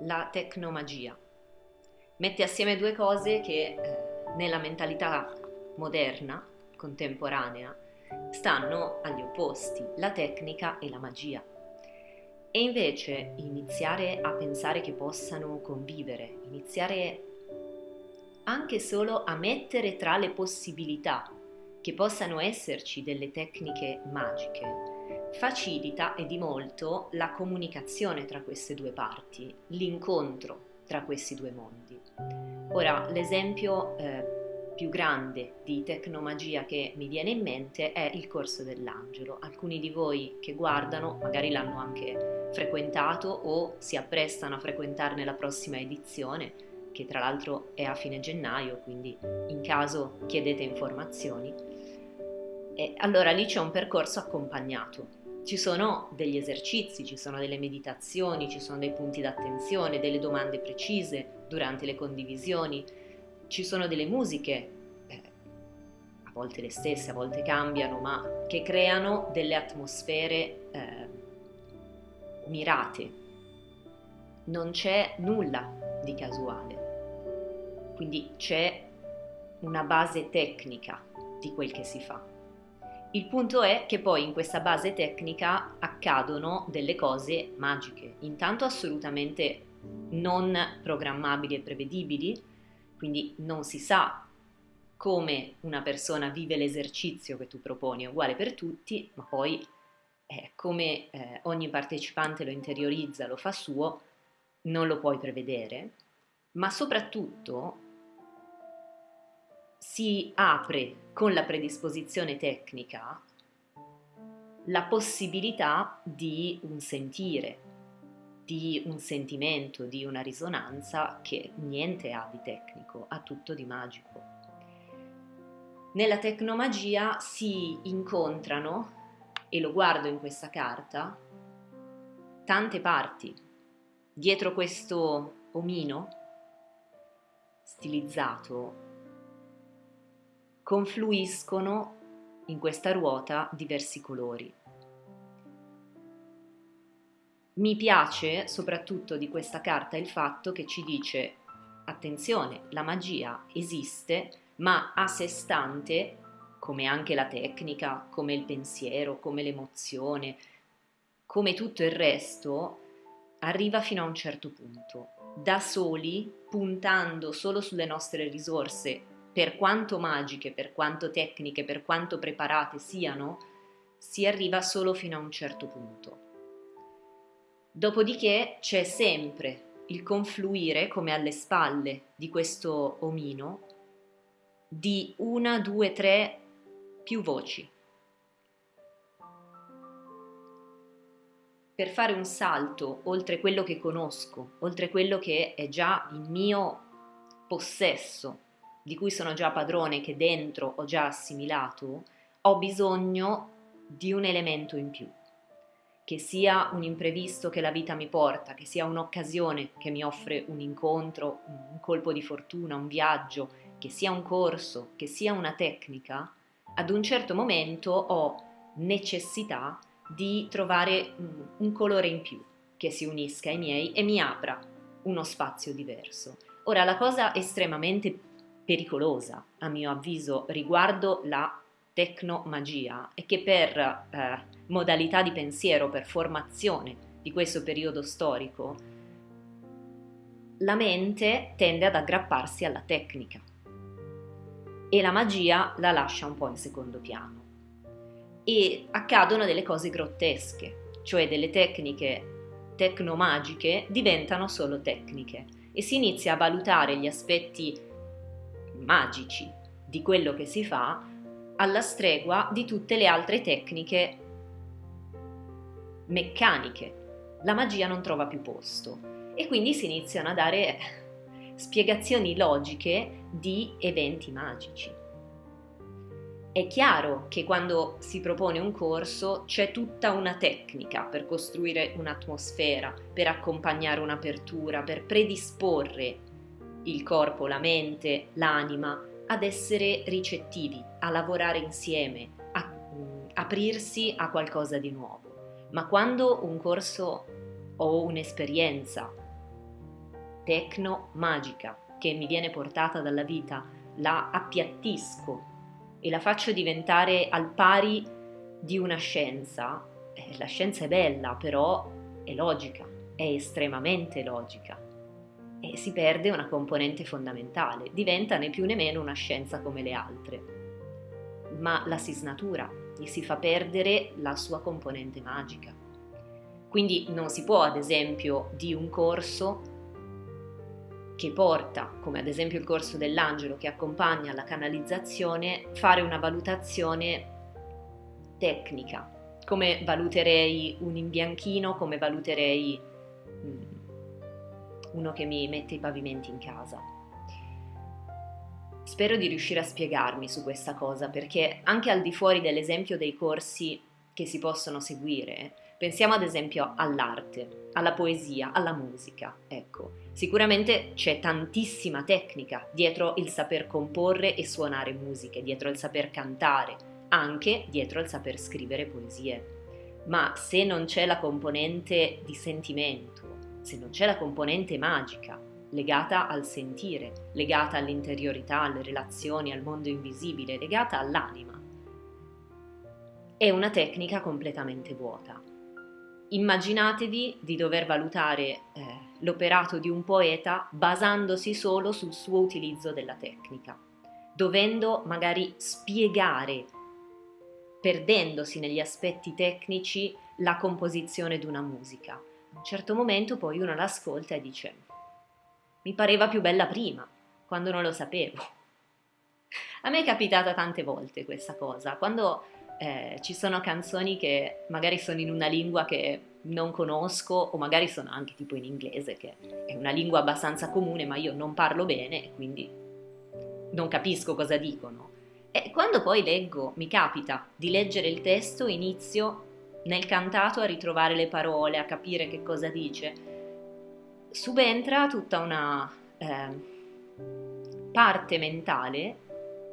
la tecnomagia. Mette assieme due cose che eh, nella mentalità moderna, contemporanea, stanno agli opposti, la tecnica e la magia. E invece iniziare a pensare che possano convivere, iniziare anche solo a mettere tra le possibilità che possano esserci delle tecniche magiche, facilita e di molto la comunicazione tra queste due parti, l'incontro tra questi due mondi. Ora, l'esempio eh, più grande di tecnomagia che mi viene in mente è il corso dell'angelo. Alcuni di voi che guardano magari l'hanno anche frequentato o si apprestano a frequentarne la prossima edizione, che tra l'altro è a fine gennaio, quindi in caso chiedete informazioni. E allora lì c'è un percorso accompagnato ci sono degli esercizi, ci sono delle meditazioni, ci sono dei punti d'attenzione, delle domande precise durante le condivisioni, ci sono delle musiche, eh, a volte le stesse, a volte cambiano, ma che creano delle atmosfere eh, mirate. Non c'è nulla di casuale, quindi c'è una base tecnica di quel che si fa. Il punto è che poi in questa base tecnica accadono delle cose magiche, intanto assolutamente non programmabili e prevedibili, quindi non si sa come una persona vive l'esercizio che tu proponi, è uguale per tutti, ma poi eh, come eh, ogni partecipante lo interiorizza, lo fa suo, non lo puoi prevedere, ma soprattutto si apre con la predisposizione tecnica la possibilità di un sentire, di un sentimento, di una risonanza che niente ha di tecnico, ha tutto di magico. Nella tecnomagia si incontrano, e lo guardo in questa carta, tante parti. Dietro questo omino stilizzato confluiscono in questa ruota diversi colori. Mi piace soprattutto di questa carta il fatto che ci dice attenzione, la magia esiste, ma a sé stante, come anche la tecnica, come il pensiero, come l'emozione, come tutto il resto, arriva fino a un certo punto. Da soli, puntando solo sulle nostre risorse per quanto magiche, per quanto tecniche, per quanto preparate siano, si arriva solo fino a un certo punto. Dopodiché c'è sempre il confluire, come alle spalle di questo omino, di una, due, tre, più voci. Per fare un salto oltre quello che conosco, oltre quello che è già in mio possesso, di cui sono già padrone, che dentro ho già assimilato, ho bisogno di un elemento in più, che sia un imprevisto che la vita mi porta, che sia un'occasione che mi offre un incontro, un colpo di fortuna, un viaggio, che sia un corso, che sia una tecnica, ad un certo momento ho necessità di trovare un colore in più che si unisca ai miei e mi apra uno spazio diverso. Ora la cosa estremamente pericolosa, a mio avviso, riguardo la tecnomagia è che per eh, modalità di pensiero, per formazione di questo periodo storico, la mente tende ad aggrapparsi alla tecnica e la magia la lascia un po' in secondo piano. E accadono delle cose grottesche, cioè delle tecniche tecnomagiche diventano solo tecniche e si inizia a valutare gli aspetti magici di quello che si fa alla stregua di tutte le altre tecniche meccaniche. La magia non trova più posto e quindi si iniziano a dare spiegazioni logiche di eventi magici. È chiaro che quando si propone un corso c'è tutta una tecnica per costruire un'atmosfera, per accompagnare un'apertura, per predisporre il corpo, la mente, l'anima, ad essere ricettivi, a lavorare insieme, a mh, aprirsi a qualcosa di nuovo. Ma quando un corso o un'esperienza tecno-magica che mi viene portata dalla vita, la appiattisco e la faccio diventare al pari di una scienza, eh, la scienza è bella, però è logica, è estremamente logica e si perde una componente fondamentale, diventa né più né meno una scienza come le altre, ma la si snatura, gli si fa perdere la sua componente magica. Quindi non si può, ad esempio, di un corso che porta, come ad esempio il corso dell'angelo che accompagna la canalizzazione, fare una valutazione tecnica, come valuterei un imbianchino, come valuterei mm, uno che mi mette i pavimenti in casa. Spero di riuscire a spiegarmi su questa cosa perché anche al di fuori dell'esempio dei corsi che si possono seguire, pensiamo ad esempio all'arte, alla poesia, alla musica, ecco. Sicuramente c'è tantissima tecnica dietro il saper comporre e suonare musiche, dietro il saper cantare, anche dietro il saper scrivere poesie. Ma se non c'è la componente di sentimento, se non c'è la componente magica legata al sentire, legata all'interiorità, alle relazioni, al mondo invisibile, legata all'anima, è una tecnica completamente vuota. Immaginatevi di dover valutare eh, l'operato di un poeta basandosi solo sul suo utilizzo della tecnica, dovendo magari spiegare, perdendosi negli aspetti tecnici, la composizione di una musica. Un certo momento poi uno l'ascolta e dice mi pareva più bella prima, quando non lo sapevo. A me è capitata tante volte questa cosa, quando eh, ci sono canzoni che magari sono in una lingua che non conosco o magari sono anche tipo in inglese che è una lingua abbastanza comune ma io non parlo bene e quindi non capisco cosa dicono. E quando poi leggo, mi capita di leggere il testo, inizio nel cantato a ritrovare le parole, a capire che cosa dice, subentra tutta una eh, parte mentale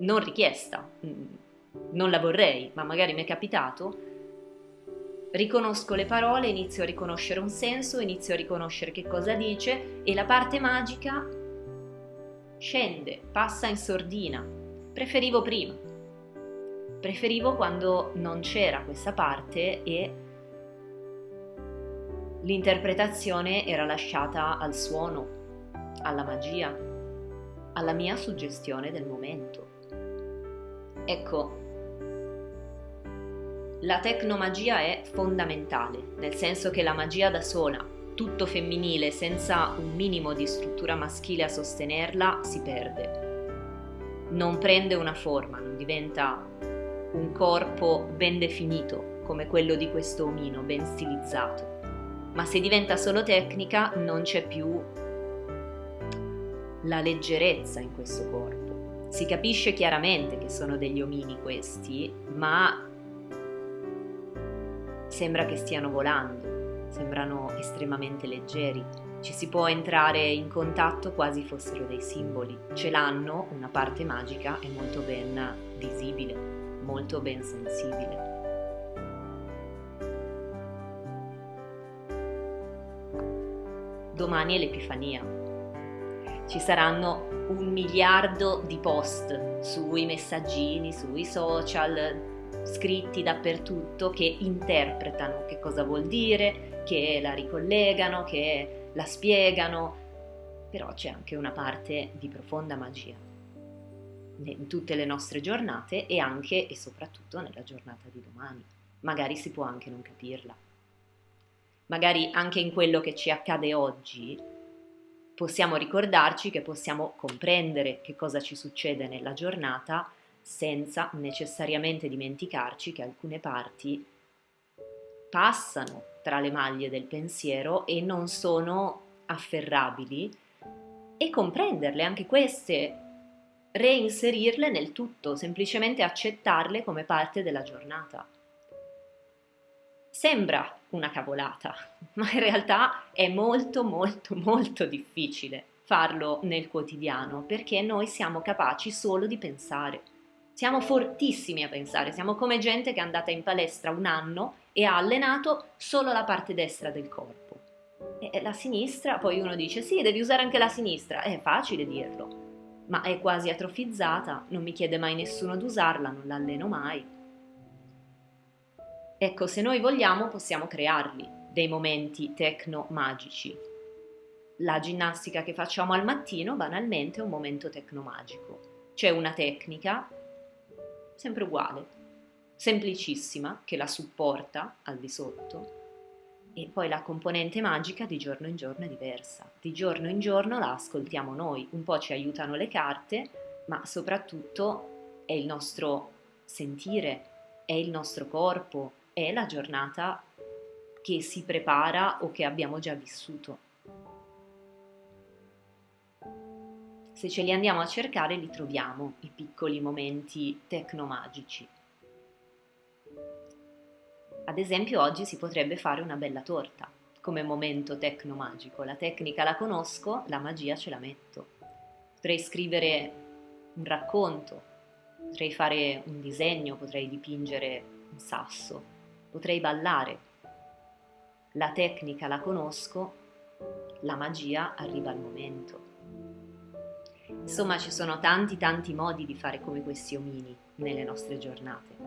non richiesta, mm, non la vorrei, ma magari mi è capitato, riconosco le parole, inizio a riconoscere un senso, inizio a riconoscere che cosa dice e la parte magica scende, passa in sordina. Preferivo prima. Preferivo quando non c'era questa parte e l'interpretazione era lasciata al suono, alla magia, alla mia suggestione del momento. Ecco, la tecnomagia è fondamentale, nel senso che la magia da sola, tutto femminile, senza un minimo di struttura maschile a sostenerla, si perde. Non prende una forma, non diventa un corpo ben definito come quello di questo omino, ben stilizzato. Ma se diventa solo tecnica non c'è più la leggerezza in questo corpo. Si capisce chiaramente che sono degli omini questi, ma sembra che stiano volando, sembrano estremamente leggeri, ci si può entrare in contatto quasi fossero dei simboli, ce l'hanno una parte magica e molto ben visibile, molto ben sensibile. Domani è l'Epifania. Ci saranno un miliardo di post sui messaggini, sui social, scritti dappertutto che interpretano che cosa vuol dire, che la ricollegano, che la spiegano, però c'è anche una parte di profonda magia in tutte le nostre giornate e anche e soprattutto nella giornata di domani. Magari si può anche non capirla. Magari anche in quello che ci accade oggi possiamo ricordarci che possiamo comprendere che cosa ci succede nella giornata senza necessariamente dimenticarci che alcune parti passano tra le maglie del pensiero e non sono afferrabili e comprenderle anche queste, reinserirle nel tutto, semplicemente accettarle come parte della giornata. Sembra una cavolata, ma in realtà è molto molto molto difficile farlo nel quotidiano perché noi siamo capaci solo di pensare. Siamo fortissimi a pensare, siamo come gente che è andata in palestra un anno e ha allenato solo la parte destra del corpo. E la sinistra, poi uno dice sì, devi usare anche la sinistra, è facile dirlo, ma è quasi atrofizzata, non mi chiede mai nessuno di usarla, non l'alleno mai. Ecco, se noi vogliamo possiamo crearli, dei momenti tecno-magici. La ginnastica che facciamo al mattino banalmente è un momento tecno-magico. C'è una tecnica, sempre uguale, semplicissima, che la supporta al di sotto, e poi la componente magica di giorno in giorno è diversa. Di giorno in giorno la ascoltiamo noi, un po' ci aiutano le carte, ma soprattutto è il nostro sentire, è il nostro corpo, è la giornata che si prepara o che abbiamo già vissuto. Se ce li andiamo a cercare li troviamo, i piccoli momenti tecnomagici. Ad esempio oggi si potrebbe fare una bella torta come momento tecnomagico. La tecnica la conosco, la magia ce la metto. Potrei scrivere un racconto, potrei fare un disegno, potrei dipingere un sasso, potrei ballare. La tecnica la conosco, la magia arriva al momento. Insomma, ci sono tanti tanti modi di fare come questi omini nelle nostre giornate.